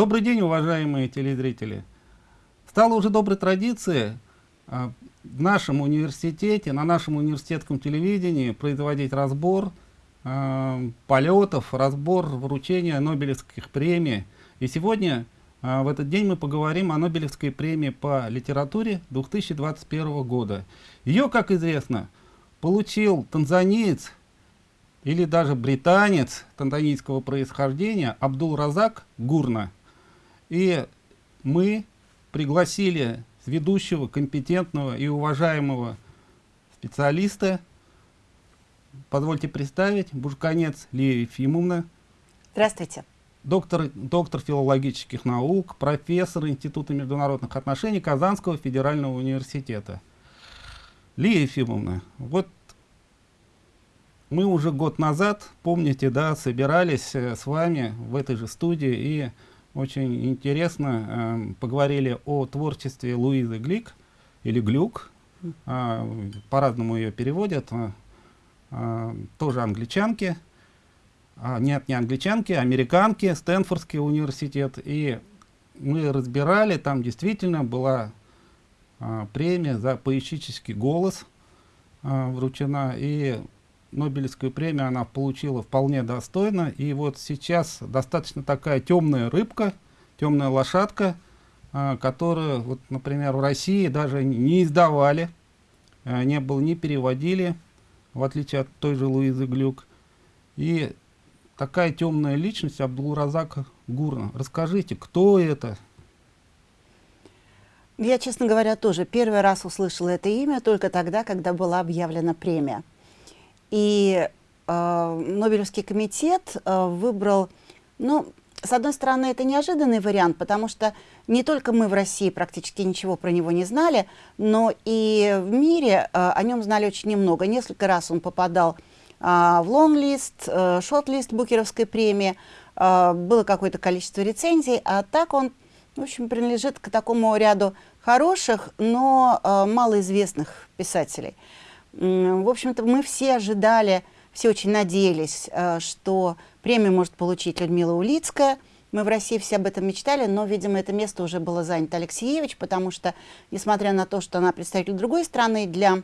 Добрый день, уважаемые телезрители. Стало уже доброй традицией а, в нашем университете, на нашем университетском телевидении производить разбор а, полетов, разбор вручения Нобелевских премий. И сегодня, а, в этот день, мы поговорим о Нобелевской премии по литературе 2021 года. Ее, как известно, получил танзаниец или даже британец танзанийского происхождения Абдул Разак Гурна. И мы пригласили ведущего, компетентного и уважаемого специалиста. Позвольте представить, Бушканец Лия Ефимовна. Здравствуйте. Доктор, доктор филологических наук, профессор Института международных отношений Казанского федерального университета. Лия Ефимовна, вот мы уже год назад, помните, да, собирались э, с вами в этой же студии и очень интересно э, поговорили о творчестве Луизы Глик или Глюк, э, по-разному ее переводят, э, тоже англичанки, а, нет, не англичанки, американки, Стэнфордский университет, и мы разбирали, там действительно была премия за поэтический голос вручена, и Нобелевскую премию она получила вполне достойно. И вот сейчас достаточно такая темная рыбка, темная лошадка, а, которую, вот, например, в России даже не издавали, а, не было, не переводили, в отличие от той же Луизы Глюк. И такая темная личность Абдулразака Гурна. Расскажите, кто это? Я, честно говоря, тоже первый раз услышала это имя только тогда, когда была объявлена премия. И э, Нобелевский комитет э, выбрал, ну, с одной стороны, это неожиданный вариант, потому что не только мы в России практически ничего про него не знали, но и в мире э, о нем знали очень немного. Несколько раз он попадал э, в лонглист, э, шорт-лист Букеровской премии, э, было какое-то количество рецензий, а так он, в общем, принадлежит к такому ряду хороших, но э, малоизвестных писателей. В общем-то, мы все ожидали, все очень надеялись, э, что премию может получить Людмила Улицкая. Мы в России все об этом мечтали, но, видимо, это место уже было занято Алексеевич, потому что, несмотря на то, что она представитель другой страны, для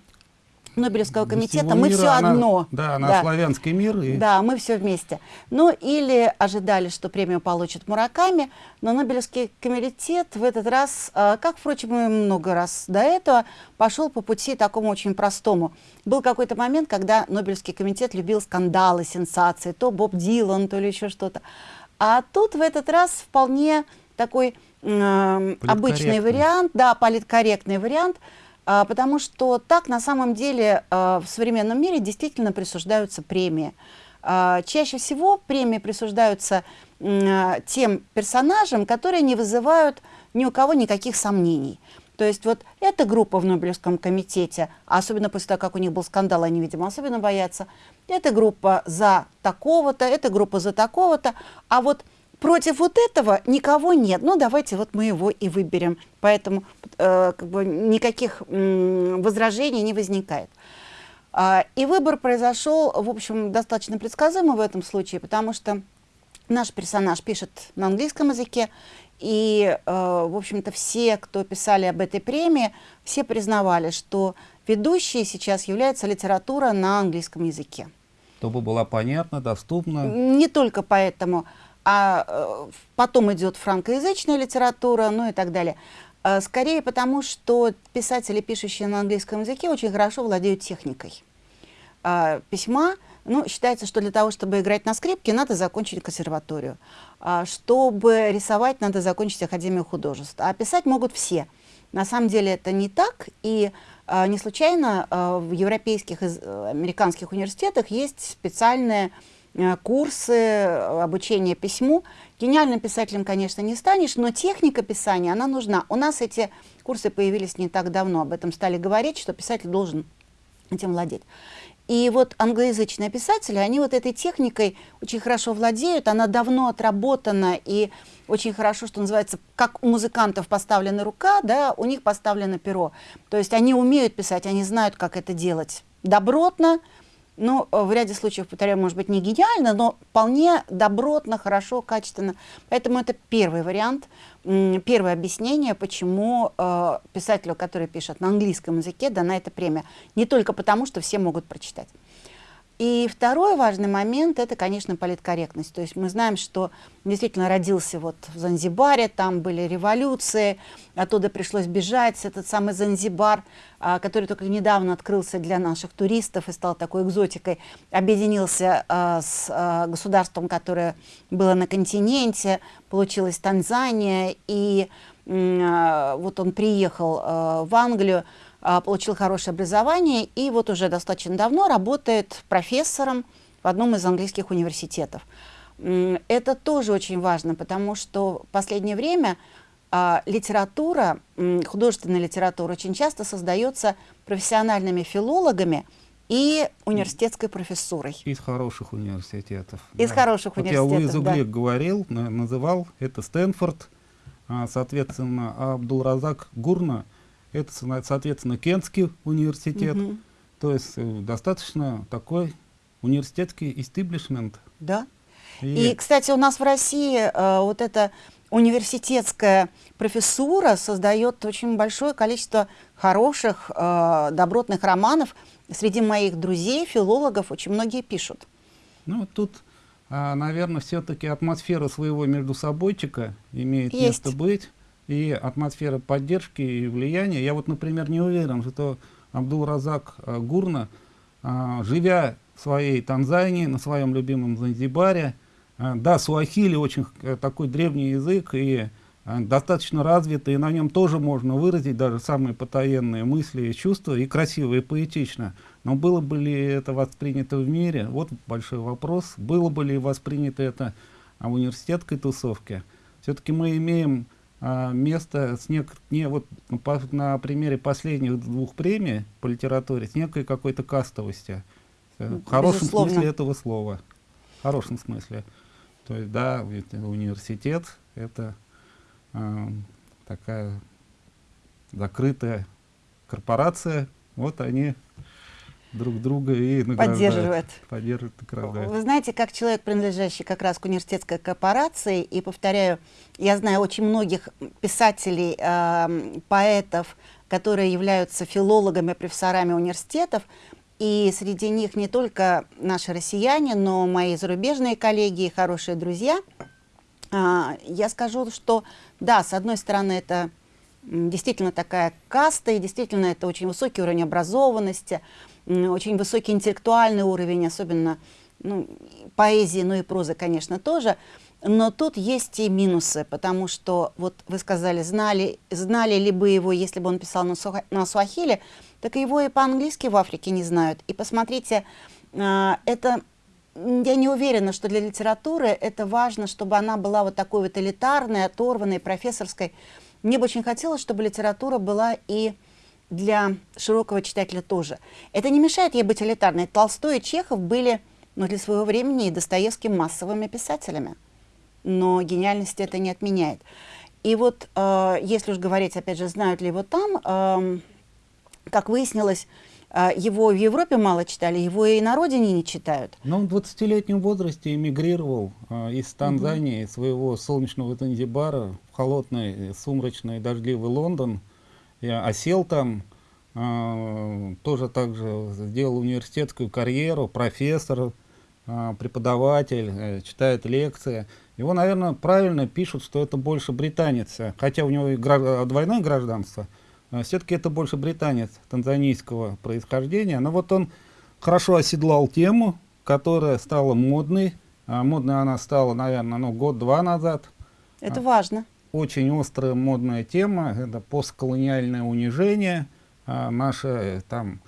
Нобелевского комитета, мы все она, одно. Да, на да. славянский мир. И... Да, мы все вместе. Ну, или ожидали, что премию получит Мураками, но Нобелевский комитет в этот раз, а, как, впрочем, и много раз до этого, пошел по пути такому очень простому. Был какой-то момент, когда Нобелевский комитет любил скандалы, сенсации, то Боб Дилан, то ли еще что-то. А тут в этот раз вполне такой э, обычный вариант, да, политкорректный вариант – потому что так на самом деле а, в современном мире действительно присуждаются премии. А, чаще всего премии присуждаются тем персонажам, которые не вызывают ни у кого никаких сомнений. То есть вот эта группа в Нобелевском комитете, особенно после того, как у них был скандал, они, видимо, особенно боятся, эта группа за такого-то, эта группа за такого-то, а вот против вот этого никого нет. Ну, давайте вот мы его и выберем. Поэтому э, как бы никаких э, возражений не возникает. А, и выбор произошел, в общем, достаточно предсказуемо в этом случае, потому что наш персонаж пишет на английском языке, и, э, в общем-то, все, кто писали об этой премии, все признавали, что ведущей сейчас является литература на английском языке. Чтобы была понятна, доступна. Не только поэтому а э, потом идет франкоязычная литература, ну и так далее. Э, скорее потому, что писатели, пишущие на английском языке, очень хорошо владеют техникой э, письма. Ну, считается, что для того, чтобы играть на скрипке, надо закончить консерваторию. А чтобы рисовать, надо закончить Академию художеств. А писать могут все. На самом деле это не так, и не случайно в европейских и американских университетах есть специальные Э, курсы э, обучения письму. Гениальным писателем, конечно, не станешь, но техника писания, она нужна. У нас эти курсы появились не так давно, об этом стали говорить, что писатель должен этим владеть. И вот англоязычные писатели, они вот этой техникой очень хорошо владеют, она давно отработана, и очень хорошо, что называется, как у музыкантов поставлена рука, да, у них поставлено перо. То есть они умеют писать, они знают, как это делать добротно, ну, в ряде случаев, повторяю, может быть, не гениально, но вполне добротно, хорошо, качественно. Поэтому это первый вариант, первое объяснение, почему э, писателю, который пишет на английском языке, дана эта премия. Не только потому, что все могут прочитать. И второй важный момент – это, конечно, политкорректность. То есть мы знаем, что действительно родился вот в Занзибаре, там были революции, оттуда пришлось бежать. Этот самый Занзибар, а, который только недавно открылся для наших туристов и стал такой экзотикой, объединился а, с а, государством, которое было на континенте, получилась Танзания, и вот он приехал в Англию, получил хорошее образование и вот уже достаточно давно работает профессором в одном из английских университетов. Это тоже очень важно, потому что в последнее время а, литература, художественная литература очень часто создается профессиональными филологами и университетской профессурой. Из хороших университетов. Из да. хороших вот университетов, Я Луизу да. Глик говорил, называл, это Стэнфорд, а, соответственно, Абдулразак Гурна – это, соответственно, Кентский университет. Угу. То есть э, достаточно такой университетский истеблишмент. Да. И, И кстати, у нас в России э, вот эта университетская профессура создает очень большое количество хороших, э, добротных романов. Среди моих друзей, филологов, очень многие пишут. Ну, тут, э, наверное, все-таки атмосфера своего между собойчика имеет Есть. место быть и атмосфера поддержки и влияния. Я вот, например, не уверен, что Абдул-Разак э, Гурна, э, живя в своей Танзании, на своем любимом Занзибаре, э, да, суахили очень такой древний язык и достаточно развитый, и на нем тоже можно выразить даже самые потаенные мысли и чувства, и красиво, и поэтично. Но было бы ли это воспринято в мире? Вот большой вопрос. Было бы ли воспринято это в университетской тусовке? Все-таки мы имеем а, место с нек не вот ну, по, на примере последних двух премий по литературе с некой какой-то кастовости. Э, в хорошем Безусловно. смысле этого слова. В хорошем смысле. То есть да университет это э, такая закрытая корпорация. Вот они друг друга и поддерживает. Поддерживает, награждает. Вы знаете, как человек, принадлежащий как раз к университетской корпорации, и повторяю, я знаю очень многих писателей, э, поэтов, которые являются филологами, профессорами университетов, и среди них не только наши россияне, но мои зарубежные коллеги и хорошие друзья. Э, я скажу, что да, с одной стороны, это действительно такая каста, и действительно это очень высокий уровень образованности, очень высокий интеллектуальный уровень, особенно ну, поэзии, ну и прозы, конечно, тоже. Но тут есть и минусы, потому что, вот вы сказали, знали, знали ли бы его, если бы он писал на, суха, на суахиле, так его и по-английски в Африке не знают. И посмотрите, а, это, я не уверена, что для литературы это важно, чтобы она была вот такой вот элитарной, оторванной, профессорской. Мне бы очень хотелось, чтобы литература была и для широкого читателя тоже. Это не мешает ей быть элитарной. Толстой и Чехов были, ну, для своего времени и Достоевским массовыми писателями. Но гениальность это не отменяет. И вот, э, если уж говорить, опять же, знают ли его там, э, как выяснилось, э, его в Европе мало читали, его и на родине не читают. Но он в 20-летнем возрасте эмигрировал э, из Танзании, угу. своего солнечного Занзибара, в холодный, сумрачный, дождливый Лондон, я осел там, э, тоже также сделал университетскую карьеру, профессор, э, преподаватель, э, читает лекции. Его, наверное, правильно пишут, что это больше британец, хотя у него и гражд... двойное гражданство, э, все-таки это больше британец танзанийского происхождения. Но вот он хорошо оседлал тему, которая стала модной. А модной она стала, наверное, ну, год-два назад. Это важно очень острая модная тема, это постколониальное унижение, а, наше э, там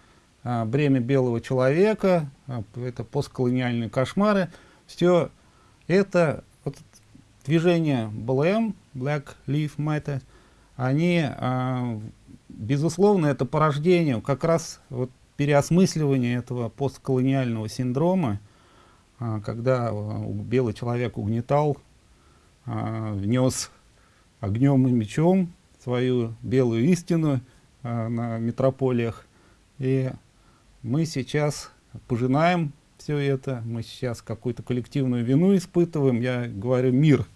а, бремя белого человека, а, это постколониальные кошмары. Все это вот, движение BLM, Black Lives Matter, они, безусловно, это порождение как раз вот, переосмысливания этого постколониального синдрома, когда белый человек угнетал, внес огнем и мечом свою белую истину а, на метрополиях. И мы сейчас пожинаем все это, мы сейчас какую-то коллективную вину испытываем. Я говорю мир.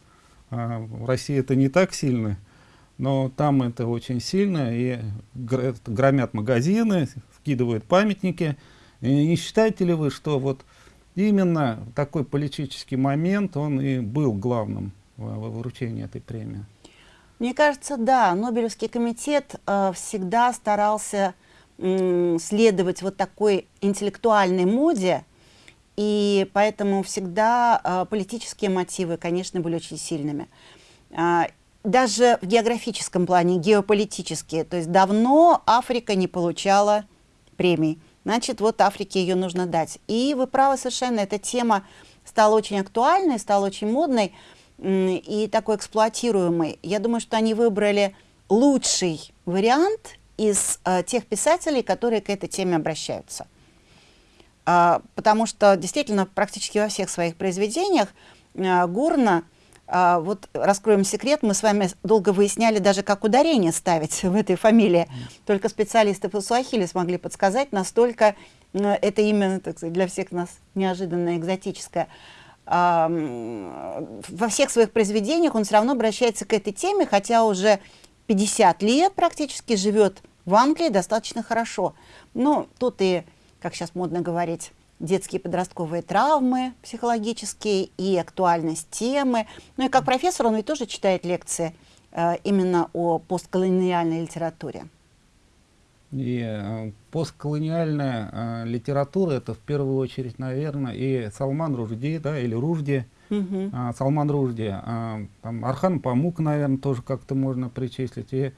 А в России это не так сильно, но там это очень сильно, и громят магазины, скидывают памятники. И не считаете ли вы, что вот именно такой политический момент, он и был главным во вручении этой премии? Мне кажется, да, Нобелевский комитет э, всегда старался э, следовать вот такой интеллектуальной моде, и поэтому всегда э, политические мотивы, конечно, были очень сильными. Э, даже в географическом плане, геополитические, то есть давно Африка не получала премий. Значит, вот Африке ее нужно дать. И вы правы совершенно, эта тема стала очень актуальной, стала очень модной и такой эксплуатируемый. Я думаю, что они выбрали лучший вариант из э, тех писателей, которые к этой теме обращаются. А, потому что действительно практически во всех своих произведениях а, Гурна, а, вот раскроем секрет, мы с вами долго выясняли даже, как ударение ставить в этой фамилии. Только специалисты по суахили смогли подсказать, настолько это имя так сказать, для всех нас неожиданно экзотическое во всех своих произведениях он все равно обращается к этой теме, хотя уже 50 лет практически живет в Англии достаточно хорошо. Но тут и, как сейчас модно говорить, детские подростковые травмы психологические и актуальность темы. Ну и как профессор он ведь тоже читает лекции э, именно о постколониальной литературе. И э, постколониальная э, литература это в первую очередь, наверное, и Салман Ружди, да, или Ружди, угу. э, Салман Ружди, э, там Архан Памук, наверное, тоже как-то можно причислить. И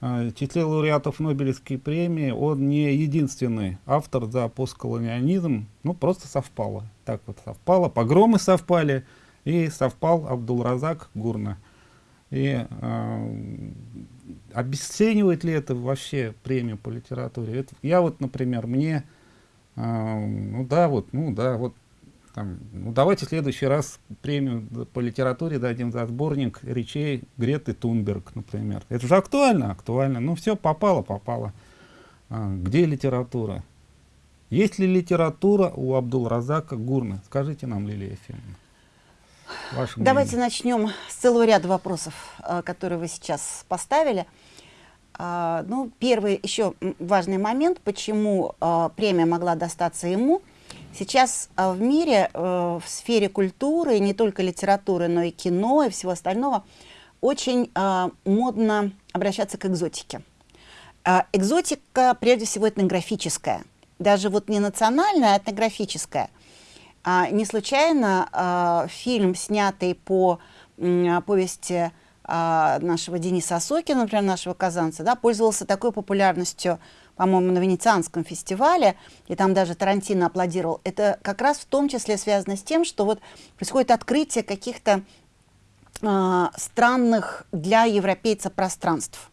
э, числе лауреатов Нобелевской премии он не единственный автор за постколониализм, ну просто совпало, так вот совпало, погромы совпали, и совпал Абдул-Разак Гурна. И э, обесценивает ли это вообще премию по литературе? Это, я вот, например, мне, э, ну да, вот, ну да, вот, там, ну давайте в следующий раз премию по литературе дадим за сборник речей Греты Тунберг, например. Это же актуально, актуально. Ну все, попало, попало. А, где литература? Есть ли литература у Абдул-Разака Гурна? Скажите нам, Лилия Ефимовна. Давайте начнем с целого ряда вопросов, э, которые вы сейчас поставили. А, ну, первый еще важный момент, почему э, премия могла достаться ему. Сейчас э, в мире, в сфере культуры, не только литературы, но и кино и всего остального, очень модно обращаться к экзотике. Экзотика, прежде всего, этнографическая. Даже вот не национальная, а этнографическая. А, не случайно а, фильм, снятый по повести а, нашего Дениса Осокина, например, нашего казанца, да, пользовался такой популярностью, по-моему, на Венецианском фестивале, и там даже Тарантино аплодировал. Это как раз в том числе связано с тем, что вот происходит открытие каких-то а, странных для европейца пространств.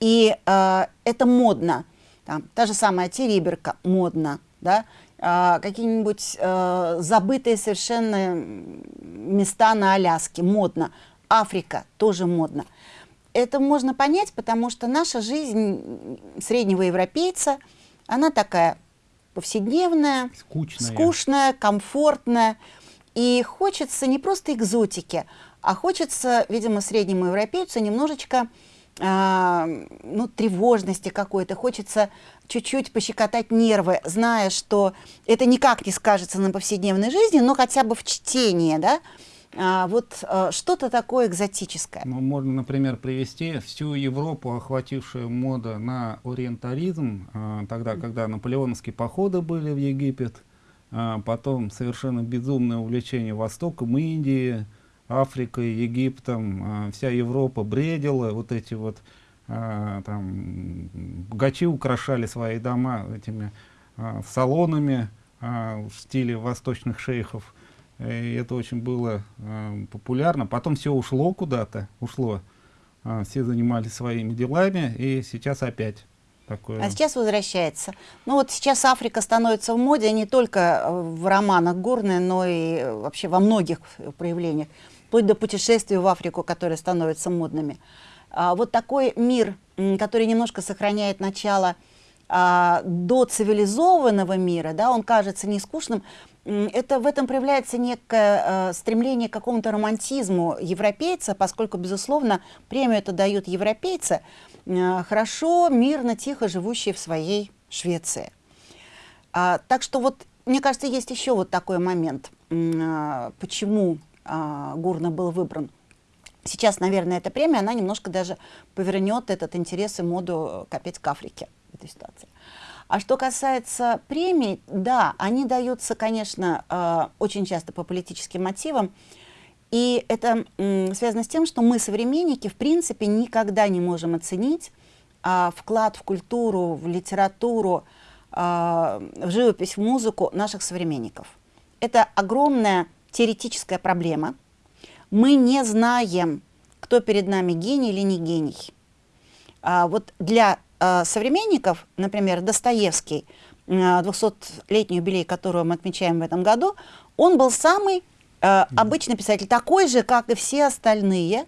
И а, это модно. Там, та же самая Териберка модно, да, какие-нибудь а, забытые совершенно места на Аляске, модно. Африка тоже модно. Это можно понять, потому что наша жизнь среднего европейца, она такая повседневная, скучная, скучная комфортная. И хочется не просто экзотики, а хочется, видимо, среднему европейцу немножечко а, ну, тревожности какой-то, хочется чуть-чуть пощекотать нервы, зная, что это никак не скажется на повседневной жизни, но хотя бы в чтении, да, а, вот а, что-то такое экзотическое. Ну, можно, например, привести всю Европу, охватившую мода на ориентализм, а, тогда, когда наполеоновские походы были в Египет, а, потом совершенно безумное увлечение Востоком, Индии, Африкой, Египтом, а, вся Европа бредила, вот эти вот а, там богачи украшали свои дома этими а, салонами в стиле восточных шейхов. И это очень было популярно. Потом все ушло куда-то, ушло. все занимались своими делами, и сейчас опять такое. А сейчас возвращается. Ну вот сейчас Африка становится в моде не только в романах Горной, но и вообще во многих проявлениях вплоть до путешествий в Африку, которые становятся модными. А, вот такой мир, который немножко сохраняет начало а, до цивилизованного мира, да, он кажется не скучным, это в этом проявляется некое э, стремление к какому-то романтизму европейца, поскольку, безусловно, премию это дают европейцы, э, хорошо, мирно, тихо живущие в своей Швеции. А, так что вот, мне кажется, есть еще вот такой момент, э, почему э, Гурна был выбран. Сейчас, наверное, эта премия, она немножко даже повернет этот интерес и моду капец к Африке в этой ситуации. А что касается премий, да, они даются, конечно, э, очень часто по политическим мотивам. И это связано с тем, что мы, современники, в принципе, никогда не можем оценить а, вклад в культуру, в литературу, а, в живопись, в музыку наших современников. Это огромная теоретическая проблема. Мы не знаем, кто перед нами гений или не гений. А, вот для Э, современников, например, Достоевский, 200-летний э, юбилей, которого мы отмечаем в этом году, он был самый э, обычный писатель, такой же, как и все остальные.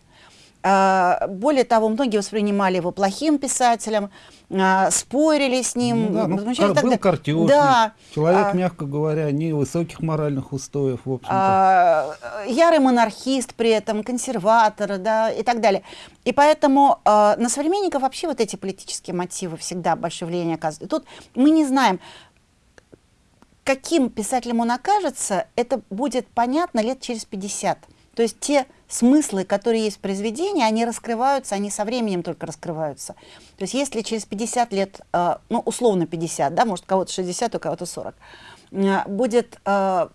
Э, более того, многие воспринимали его плохим писателем, а, спорили с ним. Ну, да, ну, кар был картежник, да. человек, а, мягко говоря, не высоких моральных устоев, в общем-то. А, ярый монархист при этом, консерватор, да, и так далее. И поэтому а, на современников вообще вот эти политические мотивы всегда большое влияние оказывают. Тут мы не знаем, каким писателем он окажется, это будет понятно лет через 50. То есть те смыслы, которые есть в произведении, они раскрываются, они со временем только раскрываются. То есть если через 50 лет, э, ну, условно 50, да, может, кого-то 60, у кого-то 40, э, будет, э,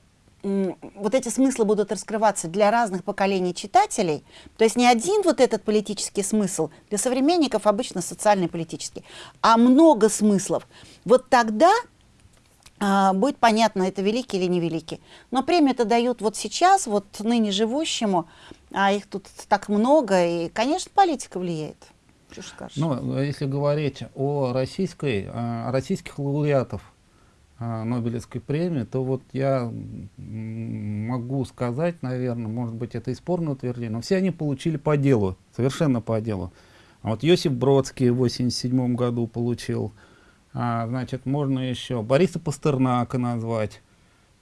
вот эти смыслы будут раскрываться для разных поколений читателей, то есть не один вот этот политический смысл, для современников обычно социальный политический, а много смыслов. Вот тогда будет понятно, это великий или невеликий. Но премию это дают вот сейчас, вот ныне живущему, а их тут так много, и, конечно, политика влияет. Ну, если говорить о российской, о российских лауреатов Нобелевской премии, то вот я могу сказать, наверное, может быть, это и спорное утверждение, но все они получили по делу, совершенно по делу. А вот Йосиф Бродский в 87 году получил, а, значит, можно еще Бориса Пастернака назвать.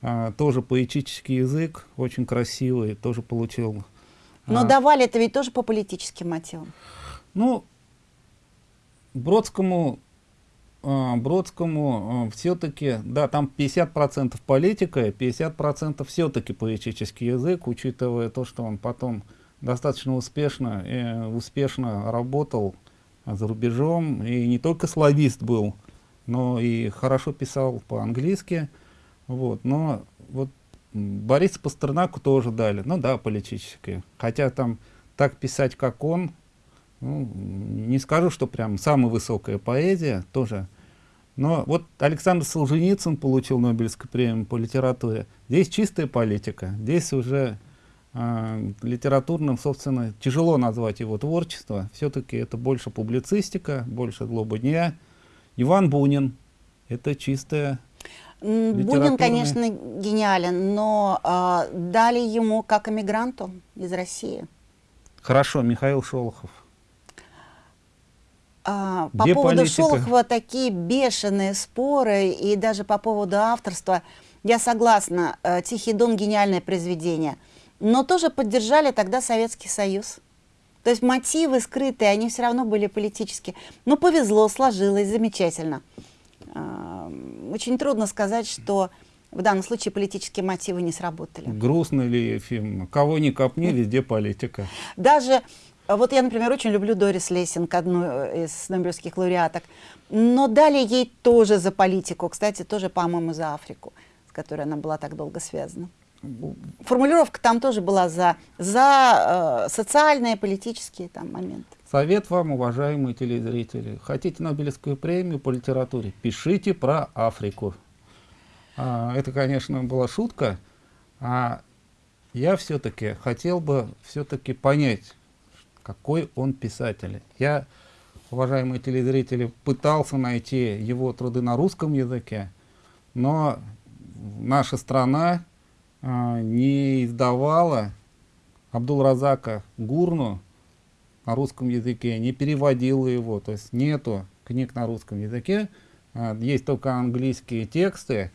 А, тоже поэтический язык, очень красивый, тоже получил. Но а, давали это ведь тоже по политическим мотивам. Ну, Бродскому, а, Бродскому а, все-таки, да, там 50% политика, 50% все-таки поэтический язык, учитывая то, что он потом достаточно успешно, э, успешно работал за рубежом, и не только славист был, но и хорошо писал по-английски. Вот, но вот Бориса Пастернаку тоже дали, ну да, политическое. Хотя там так писать, как он, ну, не скажу, что прям самая высокая поэзия, тоже. Но вот Александр Солженицын получил Нобелевскую премию по литературе. Здесь чистая политика, здесь уже э, литературным, собственно, тяжело назвать его творчество. Все-таки это больше публицистика, больше злоба дня, Иван Бунин — это чистая Бунин, конечно, гениален, но э, дали ему как эмигранту из России. Хорошо, Михаил Шолохов. А, по Где поводу политика? Шолохова такие бешеные споры, и даже по поводу авторства. Я согласна, э, «Тихий дон» — гениальное произведение. Но тоже поддержали тогда Советский Союз. То есть мотивы скрытые, они все равно были политические. Ну, повезло, сложилось, замечательно. Очень трудно сказать, что в данном случае политические мотивы не сработали. Грустный ли фильм? Кого ни копни, везде политика. Даже, вот я, например, очень люблю Дорис Лессинг, одну из нобелевских лауреаток, но дали ей тоже за политику, кстати, тоже, по-моему, за Африку, с которой она была так долго связана формулировка там тоже была за, за э, социальные, политические там моменты. Совет вам, уважаемые телезрители. Хотите Нобелевскую премию по литературе? Пишите про Африку. А, это, конечно, была шутка. А я все-таки хотел бы все-таки понять, какой он писатель. Я, уважаемые телезрители, пытался найти его труды на русском языке, но наша страна не издавала Абдул-Разака Гурну на русском языке, не переводила его, то есть нету книг на русском языке. А, есть только английские тексты,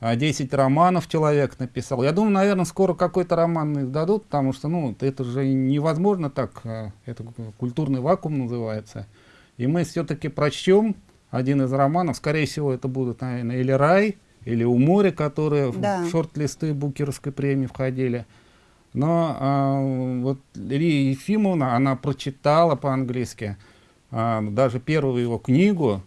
10 романов человек написал. Я думаю, наверное, скоро какой-то роман издадут, потому что, ну, это же невозможно так, это культурный вакуум называется. И мы все-таки прочтем один из романов, скорее всего, это будут, наверное, или «Рай», или «У моря», которые да. в шорт-листы Букеровской премии входили. Но а, вот Лия Ефимовна, она прочитала по-английски а, даже первую его книгу,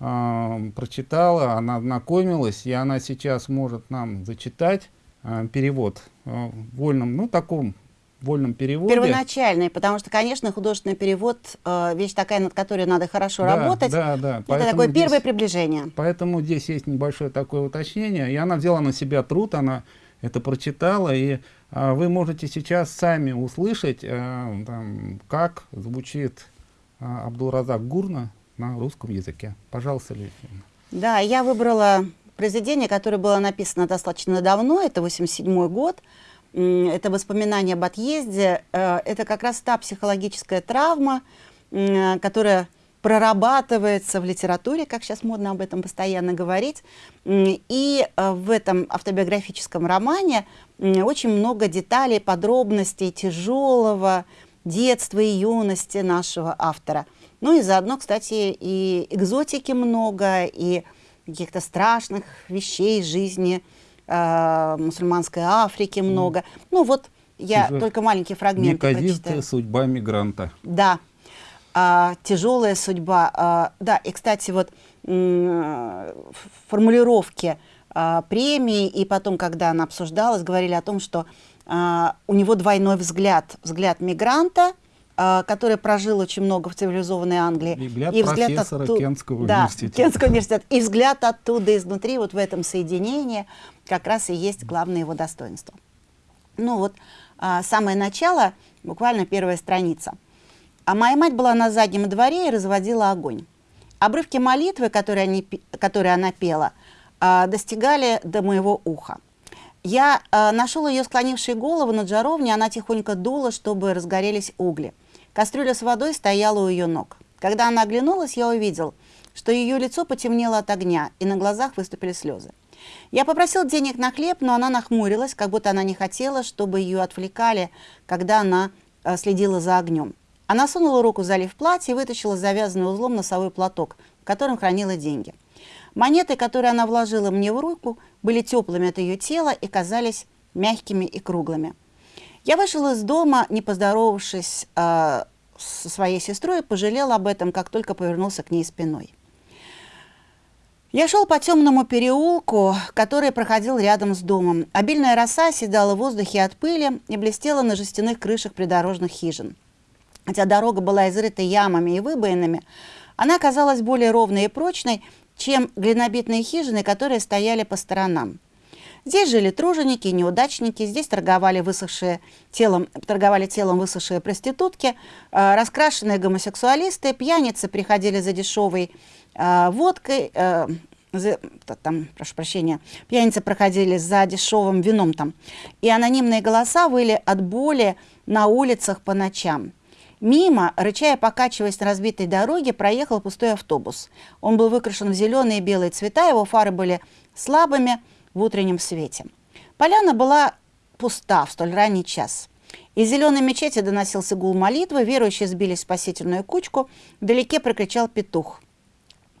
а, прочитала, она ознакомилась, и она сейчас может нам зачитать а, перевод а, в вольном, ну, таком вольном переводе. Первоначальный, потому что, конечно, художественный перевод э, вещь такая, над которой надо хорошо да, работать. Да, да. Это такое здесь, первое приближение. Поэтому здесь есть небольшое такое уточнение, и она взяла на себя труд, она это прочитала, и э, вы можете сейчас сами услышать, э, там, как звучит э, Абдулразак Гурна на русском языке. Пожалуйста, Лилия. Да, я выбрала произведение, которое было написано достаточно давно, это 87 год, это воспоминания об отъезде, э, это как раз та психологическая травма, которая прорабатывается в литературе, как сейчас модно об этом постоянно говорить. И э, в этом автобиографическом романе очень много деталей, подробностей тяжелого детства и юности нашего автора. Ну и заодно, кстати, и экзотики много, и каких-то страшных вещей жизни э, мусульманской Африки много. Mm. Ну вот я Тяжел... только маленькие фрагменты прочитаю. судьба мигранта. Да, а, тяжелая судьба. А, да, и, кстати, вот формулировки а, премии, и потом, когда она обсуждалась, говорили о том, что а, у него двойной взгляд. Взгляд мигранта, а, который прожил очень много в цивилизованной Англии. И взгляд, и взгляд профессора Кентского да, университета. Кентского университета. И взгляд оттуда изнутри, вот в этом соединении, как раз и есть главное его достоинство. Ну вот, а, самое начало, буквально первая страница. А моя мать была на заднем дворе и разводила огонь. Обрывки молитвы, которые, они, которые она пела, а, достигали до моего уха. Я э, нашел ее склонившей голову над жаровней, она тихонько дула, чтобы разгорелись угли. Кастрюля с водой стояла у ее ног. Когда она оглянулась, я увидел, что ее лицо потемнело от огня, и на глазах выступили слезы. Я попросил денег на хлеб, но она нахмурилась, как будто она не хотела, чтобы ее отвлекали, когда она э, следила за огнем. Она сунула руку в залив платья и вытащила завязанный узлом носовой платок, в котором хранила деньги. Монеты, которые она вложила мне в руку, были теплыми от ее тела и казались мягкими и круглыми. Я вышел из дома, не поздоровавшись э, со своей сестрой, пожалел об этом, как только повернулся к ней спиной. Я шел по темному переулку, который проходил рядом с домом. Обильная роса седала в воздухе от пыли и блестела на жестяных крышах придорожных хижин. Хотя дорога была изрыта ямами и выбоинами, она казалась более ровной и прочной, чем глинобитные хижины, которые стояли по сторонам. Здесь жили труженики, неудачники, здесь торговали, высохшие телом, торговали телом высохшие проститутки, э, раскрашенные гомосексуалисты, пьяницы приходили за дешевой э, водкой, э, там, прошу прощения, пьяницы проходили за дешевым вином там, и анонимные голоса выли от боли на улицах по ночам. Мимо, рычая покачиваясь на разбитой дороге, проехал пустой автобус. Он был выкрашен в зеленые и белые цвета, его фары были слабыми в утреннем свете. Поляна была пуста в столь ранний час. Из зеленой мечети доносился гул молитвы, верующие сбились в спасительную кучку, вдалеке прокричал петух.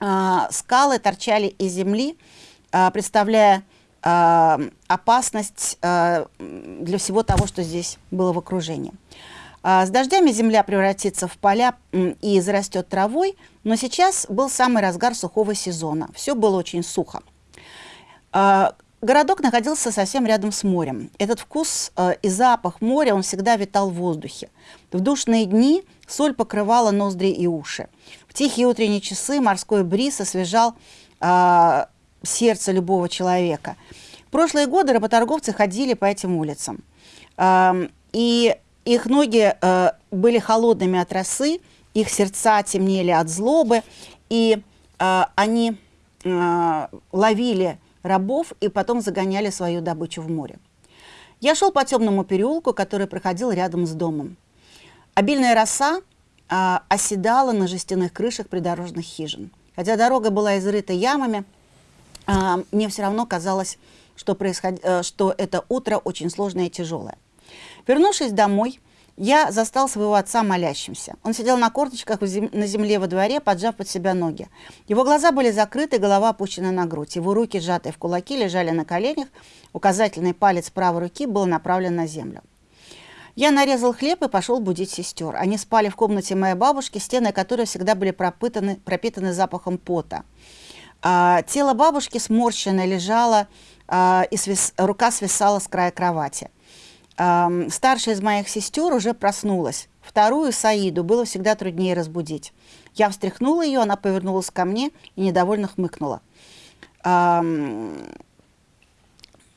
А, скалы торчали из земли, а, представляя а, опасность для всего того, что здесь было в окружении. С дождями земля превратится в поля и зарастет травой, но сейчас был самый разгар сухого сезона. Все было очень сухо. Городок находился совсем рядом с морем. Этот вкус а, и запах моря, он всегда витал в воздухе. В душные дни соль покрывала ноздри и уши. В тихие утренние часы морской бриз освежал сердце любого человека. В прошлые годы работорговцы ходили по этим улицам. И их ноги э, были холодными от росы, их сердца темнели от злобы, и э, они э, ловили рабов и потом загоняли свою добычу в море. Я шел по темному переулку, который проходил рядом с домом. Обильная роса э, оседала на жестяных крышах придорожных хижин. Хотя дорога была изрыта ямами, а, мне все равно казалось, что, происход... Э, что это утро очень сложное и тяжелое. Вернувшись домой, я застал своего отца молящимся. Он сидел на корточках на земле во дворе, поджав под себя ноги. Его глаза были закрыты, голова опущена на грудь. Его руки, сжатые в кулаки, лежали на коленях. Указательный палец правой руки был направлен на землю. Я нарезал хлеб и пошел будить сестер. Они спали в комнате моей бабушки, стены которой всегда были пропитаны, пропитаны запахом пота. А, тело бабушки сморщенное лежало, а, и свис, рука свисала с края кровати. Старшая из моих сестер уже проснулась. Вторую, Саиду, было всегда труднее разбудить. Я встряхнула ее, она повернулась ко мне и недовольно хмыкнула. А,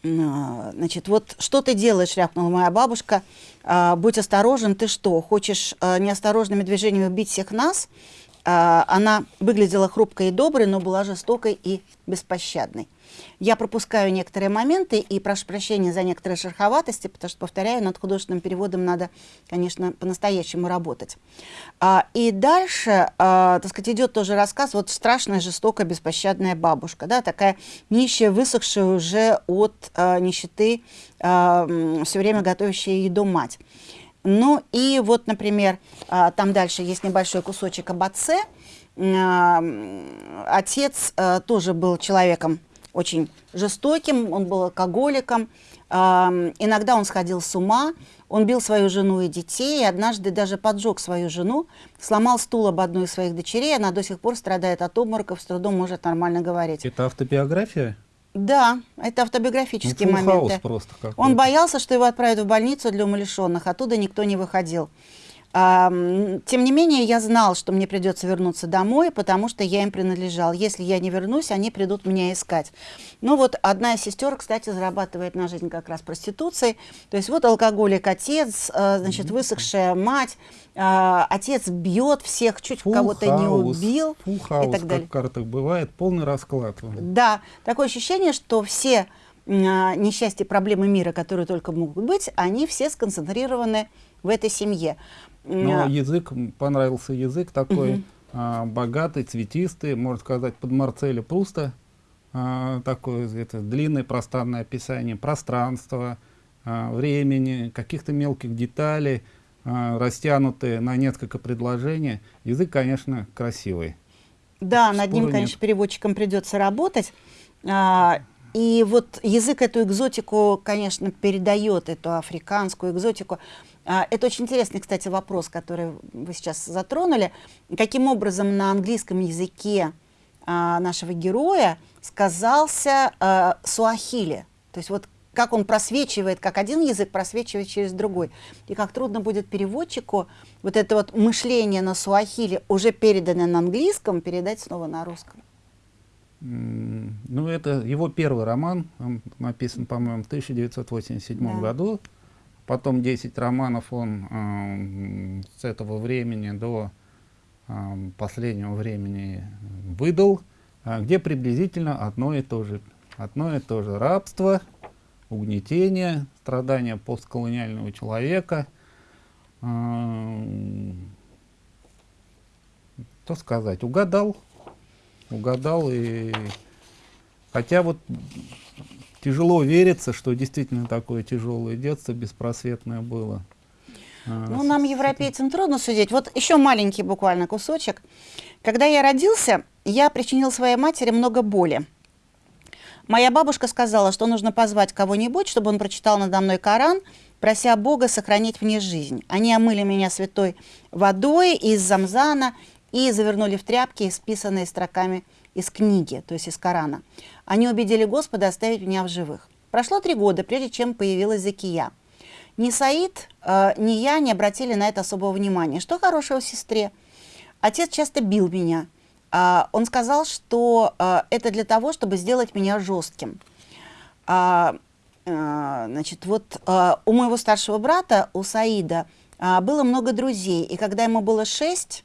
значит, вот что ты делаешь, рявкнула моя бабушка. А, будь осторожен, ты что, хочешь а, неосторожными движениями убить всех нас? А, она выглядела хрупкой и доброй, но была жестокой и беспощадной. Я пропускаю некоторые моменты и прошу прощения за некоторые шероховатости, потому что, повторяю, над художественным переводом надо, конечно, по-настоящему работать. А, и дальше, а, так сказать, идет тоже рассказ, вот страшная, жестокая, беспощадная бабушка, да, такая нищая, высохшая уже от нищеты, все время готовящая еду мать. Ну и вот, например, а, там дальше есть небольшой кусочек об отце. А, отец а, тоже был человеком очень жестоким, он был алкоголиком. Иногда он сходил с ума, он бил свою жену и детей, и однажды даже поджег свою жену, сломал стул об одну из своих дочерей, она до сих пор страдает от обмороков, с трудом может нормально говорить. Это автобиография? Да, это автобиографические ну, моменты. просто Он боялся, что его отправят в больницу для умалишенных, оттуда никто не выходил. Тем не менее, я знал, что мне придется вернуться домой, потому что я им принадлежал. Если я не вернусь, они придут меня искать. Ну вот одна из сестер, кстати, зарабатывает на жизнь как раз проституцией. То есть вот алкоголик отец, э, значит, высохшая мать, э, отец бьет всех, чуть кого-то не убил Фулл и так далее. как в картах бывает, полный расклад. Да, такое ощущение, что все а, несчастья, проблемы мира, которые только могут быть, они все сконцентрированы в этой семье. Но язык, понравился язык такой угу. а, богатый, цветистый, можно сказать, под Марцеля Пруста. А, такое это, длинное пространное описание пространства, а, времени, каких-то мелких деталей, а, растянутые на несколько предложений. Язык, конечно, красивый. Да, Спору над ним, нет. конечно, переводчикам придется работать. А, и вот язык эту экзотику, конечно, передает, эту африканскую экзотику. А, это очень интересный, кстати, вопрос, который вы сейчас затронули. Каким образом на английском языке а, нашего героя сказался а, суахили? То есть вот как он просвечивает, как один язык просвечивает через другой. И как трудно будет переводчику вот это вот мышление на суахили, уже переданное на английском, передать снова на русском. Ну, это его первый роман, он написан, по-моему, в 1987 да. году. Потом 10 романов он э, с этого времени до э, последнего времени выдал, э, где приблизительно одно и то же. Одно и то же рабство, угнетение, страдания постколониального человека. Что сказать, угадал, угадал и... Хотя вот тяжело верится, что действительно такое тяжелое детство беспросветное было. А, ну, нам, европейцам, трудно судить. Вот еще маленький буквально кусочек. Когда я родился, я причинил своей матери много боли. Моя бабушка сказала, что нужно позвать кого-нибудь, чтобы он прочитал надо мной Коран, прося Бога сохранить мне жизнь. Они омыли меня святой водой из Замзана и завернули в тряпки, исписанные строками из книги, то есть из Корана. Они убедили Господа оставить меня в живых. Прошло три года, прежде чем появилась Закия. Ни Саид, э, ни я не обратили на это особого внимания. Что хорошего в сестре? Отец часто бил меня. Э, он сказал, что э, это для того, чтобы сделать меня жестким. Э, э, значит, вот э, у моего старшего брата, у Саида, э, было много друзей. И когда ему было шесть,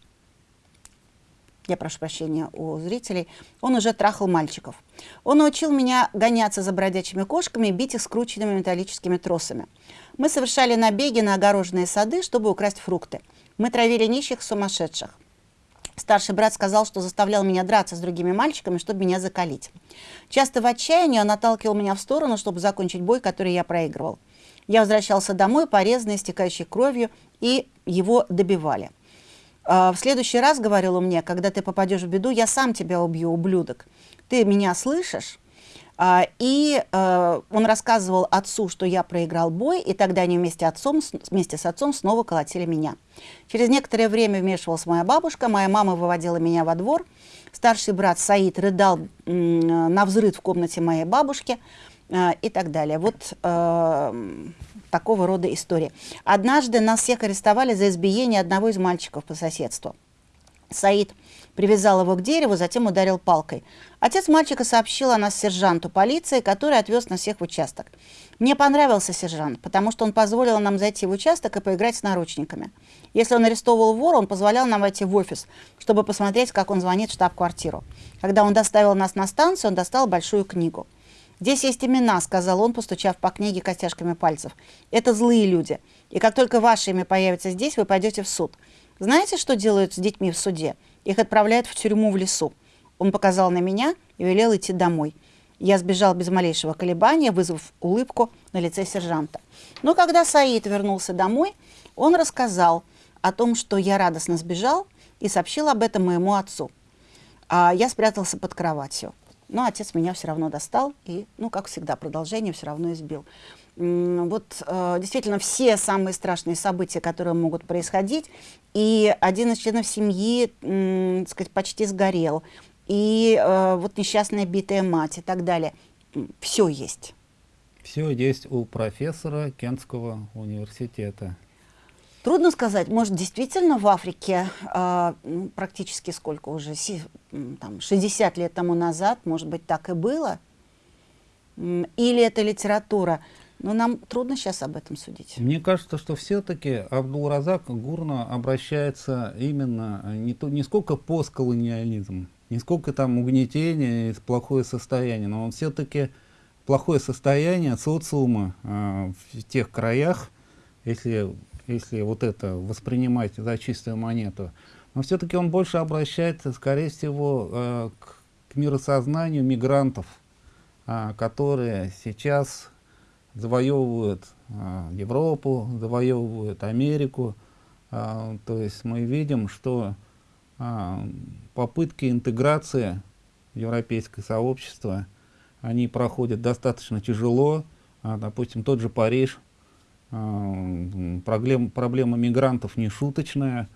я прошу прощения у зрителей, он уже трахал мальчиков. Он научил меня гоняться за бродячими кошками и бить их скрученными металлическими тросами. Мы совершали набеги на огороженные сады, чтобы украсть фрукты. Мы травили нищих сумасшедших. Старший брат сказал, что заставлял меня драться с другими мальчиками, чтобы меня закалить. Часто в отчаянии он отталкивал меня в сторону, чтобы закончить бой, который я проигрывал. Я возвращался домой, порезанный, истекающий кровью, и его добивали. «А, «В следующий раз, — говорил мне, — когда ты попадешь в беду, я сам тебя убью, ублюдок. Ты меня слышишь?» А, и э, он рассказывал отцу, что я проиграл бой, и тогда они вместе, отцом, вместе с отцом снова колотили меня. Через некоторое время вмешивалась моя бабушка, моя мама выводила меня во двор. Старший брат Саид рыдал на взрыв в комнате моей бабушки и так далее. Вот э, такого рода истории. Однажды нас всех арестовали за избиение одного из мальчиков по соседству. Саид привязал его к дереву, затем ударил палкой. Отец мальчика сообщил о нас сержанту полиции, который отвез нас всех в участок. Мне понравился сержант, потому что он позволил нам зайти в участок и поиграть с наручниками. Если он арестовывал вора, он позволял нам войти в офис, чтобы посмотреть, как он звонит в штаб-квартиру. Когда он доставил нас на станцию, он достал большую книгу. «Здесь есть имена», — сказал он, постучав по книге костяшками пальцев. «Это злые люди. И как только ваше имя появится здесь, вы пойдете в суд. Знаете, что делают с детьми в суде? Их отправляют в тюрьму в лесу. Он показал на меня и велел идти домой. Я сбежал без малейшего колебания, вызвав улыбку на лице сержанта. Но когда Саид вернулся домой, он рассказал о том, что я радостно сбежал, и сообщил об этом моему отцу. А я спрятался под кроватью. Но отец меня все равно достал и, ну, как всегда, продолжение все равно избил вот э, действительно все самые страшные события, которые могут происходить, и один из членов семьи, так сказать, почти сгорел, и э, вот несчастная битая мать и так далее. Все есть. Все есть у профессора Кентского университета. Трудно сказать, может, действительно в Африке э, ну, практически сколько уже, там, 60 лет тому назад, может быть, так и было? Или это литература? Но нам трудно сейчас об этом судить. Мне кажется, что все-таки Абдул-Разак Гурна обращается именно э, не, то, не сколько постколониализм, не сколько там угнетение и плохое состояние, но он все-таки плохое состояние социума э, в тех краях, если, если вот это воспринимать за чистую монету, но все-таки он больше обращается, скорее всего, э, к, к миросознанию мигрантов, э, которые сейчас завоевывают а, Европу, завоевывают Америку. А, то есть мы видим, что а, попытки интеграции в европейское сообщество, они проходят достаточно тяжело. А, допустим, тот же Париж, а, проблем, проблема мигрантов не шуточная.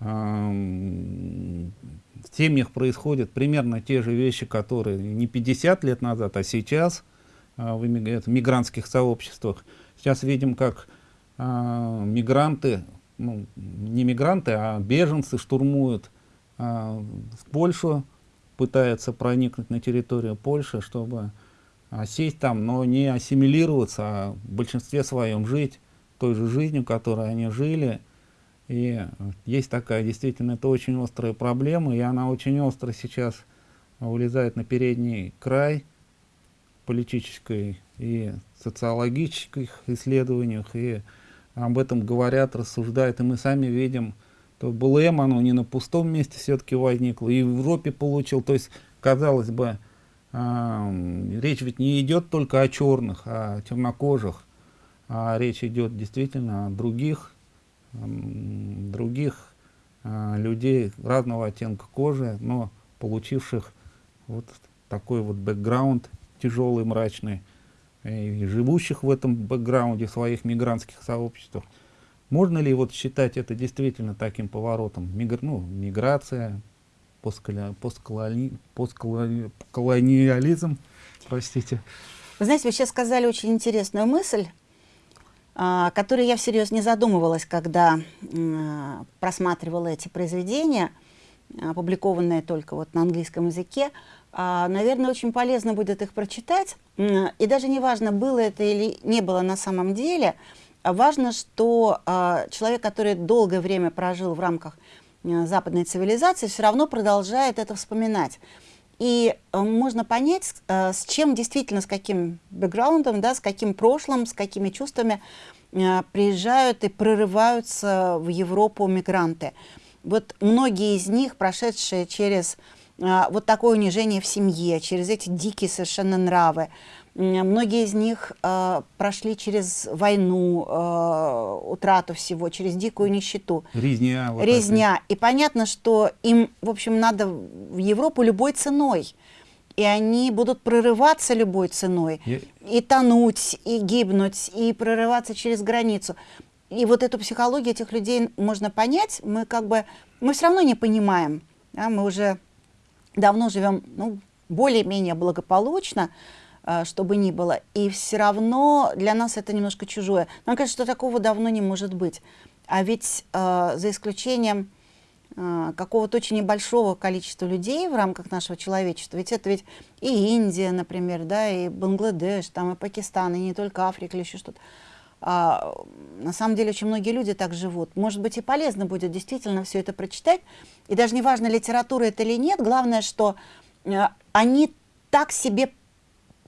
А, в семьях происходят примерно те же вещи, которые не 50 лет назад, а сейчас – а, в мигрантских сообществах. Сейчас видим, как а, мигранты, ну, не мигранты, а беженцы штурмуют а, Польшу, пытаются проникнуть на территорию Польши, чтобы сесть там, но не ассимилироваться, а в большинстве своем жить той же жизнью, которой они жили. И есть такая, действительно, это очень острая проблема, и она очень остро сейчас вылезает на передний край политической и социологических исследованиях, и об этом говорят, рассуждают, и мы сами видим, то БЛМ, оно не на пустом месте все-таки возникло, и в Европе получил, то есть, казалось бы, речь ведь не идет только о черных, а о темнокожих, а речь идет действительно о других, других э, людей разного оттенка кожи, но получивших вот такой вот бэкграунд тяжелый, мрачный, и живущих в этом бэкграунде, своих мигрантских сообществах. Можно ли вот считать это действительно таким поворотом? Мигр, ну, миграция, постколи, постколони, постколониализм, простите. Вы знаете, вы сейчас сказали очень интересную мысль, о которой я всерьез не задумывалась, когда просматривала эти произведения, опубликованные только вот на английском языке. А, наверное, очень полезно будет их прочитать. И даже не важно, было это или не было на самом деле, а важно, что а, человек, который долгое время прожил в рамках западной цивилизации, все равно продолжает это вспоминать. И э, можно понять, э, с чем действительно, с каким бэкграундом, да, с каким прошлым, с какими чувствами э, приезжают и прорываются в Европу мигранты. Вот многие из них, прошедшие через вот такое унижение в семье, через эти дикие совершенно нравы, Многие из них э, прошли через войну, э, утрату всего, через дикую нищету. Резня. Вот Резня. Это. И понятно, что им, в общем, надо в Европу любой ценой. И они будут прорываться любой ценой. Я... И тонуть, и гибнуть, и прорываться через границу. И вот эту психологию этих людей можно понять. Мы как бы, мы все равно не понимаем. Да? Мы уже давно живем, ну, более-менее благополучно. А, что бы ни было. И все равно для нас это немножко чужое. Нам кажется, что такого давно не может быть. А ведь э, за исключением э, какого-то очень небольшого количества людей в рамках нашего человечества, ведь это ведь и Индия, например, да, и Бангладеш, там и Пакистан, и не только Африка или еще что-то. А, на самом деле очень многие люди так живут. Может быть, и полезно будет действительно все это прочитать. И даже не важно, литература это или нет, главное, что э, они так себе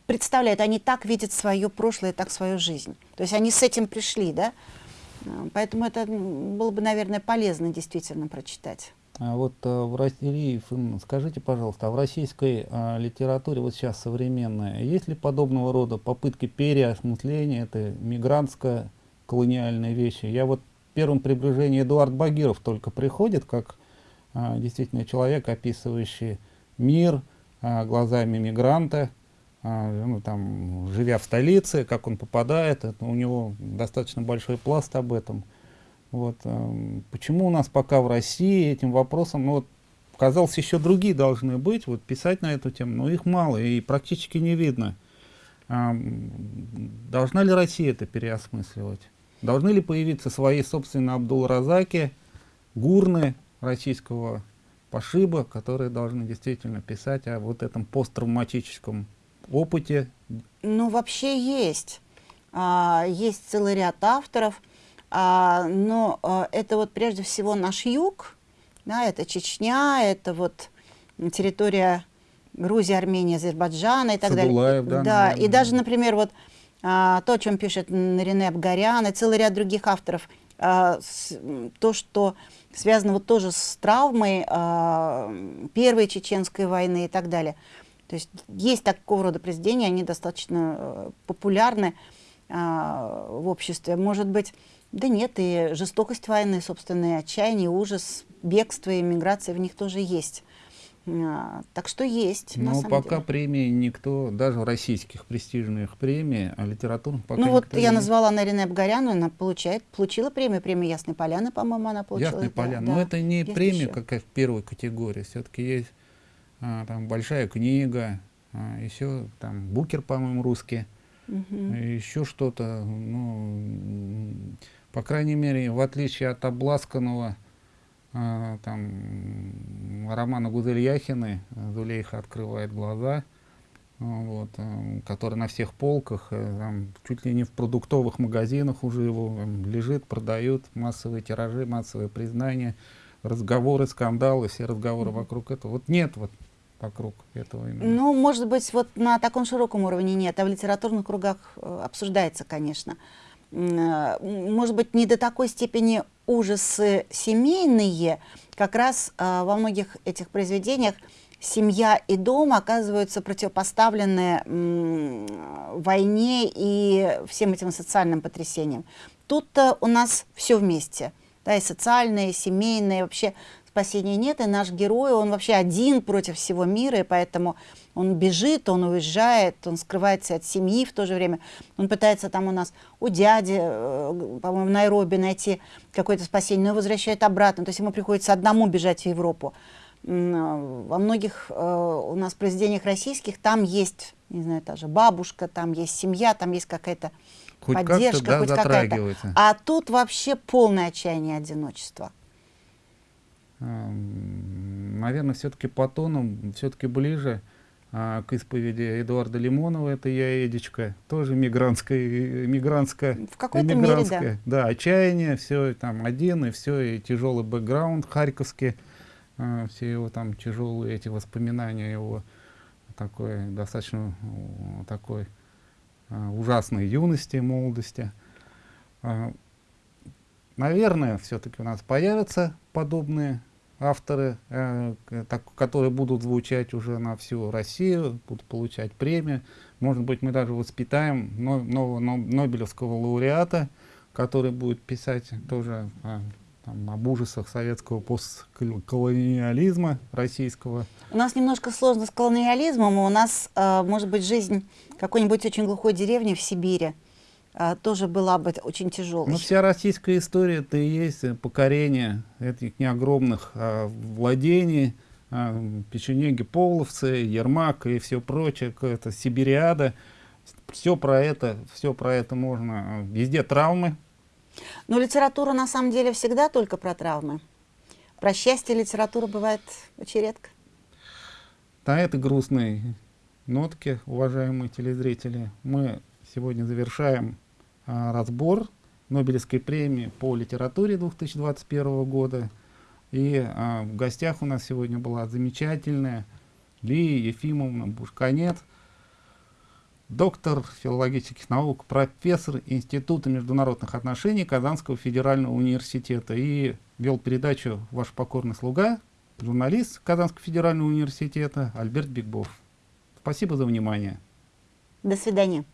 представляют, они так видят свое прошлое, так свою жизнь. То есть они с этим пришли, да? А, поэтому это было бы, наверное, полезно действительно прочитать. А вот а, в России, скажите, пожалуйста, а в российской а, литературе, вот сейчас современная, есть ли подобного рода попытки переосмысления этой мигрантско колониальной вещи? Я вот в первом приближении Эдуард Багиров только приходит, как а, действительно человек, описывающий мир а, глазами мигранта, ну, там, живя в столице, как он попадает, это, у него достаточно большой пласт об этом. Вот, э, почему у нас пока в России этим вопросом, ну, вот, казалось, еще другие должны быть, вот, писать на эту тему, но их мало и практически не видно. Э, должна ли Россия это переосмысливать? Должны ли появиться свои собственные Абдул-Разаки, гурны российского пошиба, которые должны действительно писать о вот этом посттравматическом опыте? Ну, вообще есть. А, есть целый ряд авторов, а, но а, это вот прежде всего наш юг, да, это Чечня, это вот территория Грузии, Армении, Азербайджана и так Садулаев, далее. Да, да и даже, например, вот а, то, о чем пишет Нарине Абгарян и целый ряд других авторов, а, с, то, что связано вот тоже с травмой а, Первой Чеченской войны и так далее – то есть есть такого рода произведения, они достаточно э, популярны э, в обществе. Может быть, да нет, и жестокость войны, собственно, и отчаяние, ужас, бегство и миграция в них тоже есть. А, так что есть. Но пока деле. премии никто, даже российских престижных премий, а литературных пока Ну вот я не... назвала Нарине Абгаряну, она получает, получила премию, премию Ясной Поляны, по-моему, она получила. Ясной Поляны, да, но это не премия какая в первой категории, все-таки есть а, там большая книга, а, еще там Букер, по-моему, русский, угу. еще что-то, ну, по крайней мере, в отличие от обласканного а, там романа Гузель Яхины «Зулейха открывает глаза», вот, который на всех полках, э, там, чуть ли не в продуктовых магазинах уже его лежит, продают, массовые тиражи, массовые признания, разговоры, скандалы, все разговоры вокруг этого. Вот нет вот вокруг этого именно? Ну, может быть, вот на таком широком уровне нет, а в литературных кругах э, обсуждается, конечно. Э, может быть, не до такой степени ужасы семейные, как раз э, во многих этих произведениях семья и дом оказываются противопоставлены войне и всем этим социальным потрясениям. Тут-то у нас все вместе, да, и социальное, и семейное, и вообще спасения нет, и наш герой, он вообще один против всего мира, и поэтому он бежит, он уезжает, он скрывается от семьи в то же время. Он пытается там у нас у дяди, э, по-моему, в Найроби найти какое-то спасение, но возвращает обратно. То есть ему приходится одному бежать в Европу. Во многих э, у нас произведениях российских там есть, не знаю, та же бабушка, там есть семья, там есть какая-то поддержка, да, хоть какая-то. А тут вообще полное отчаяние одиночества наверное, все-таки по тону, все-таки ближе а, к исповеди Эдуарда Лимонова, это я Эдичка, тоже мигрантская, мигрантская, в какой-то мере, да. да, отчаяние, все там один, и все, и тяжелый бэкграунд харьковский, а, все его там тяжелые эти воспоминания его такой достаточно такой а, ужасной юности, молодости. Наверное, все-таки у нас появятся подобные авторы, э, так, которые будут звучать уже на всю Россию, будут получать премии. Может быть, мы даже воспитаем но, нового но, Нобелевского лауреата, который будет писать тоже э, там, об ужасах советского постколониализма российского. У нас немножко сложно с колониализмом, у нас, э, может быть, жизнь какой-нибудь очень глухой деревни в Сибири, тоже была бы очень тяжелой. Ну, вся российская история это и есть покорение этих неогромных а, владений, а, печенеги, половцы, Ермак и все прочее, это Сибириада. Все про это, все про это можно. Везде травмы. Но литература на самом деле всегда только про травмы. Про счастье литература бывает очень редко. На этой грустной нотке, уважаемые телезрители, мы сегодня завершаем а, разбор Нобелевской премии по литературе 2021 года. И а, в гостях у нас сегодня была замечательная Лия Ефимовна Бушканет, доктор филологических наук, профессор Института международных отношений Казанского федерального университета. И вел передачу «Ваш покорный слуга», журналист Казанского федерального университета Альберт Бигбов. Спасибо за внимание. До свидания.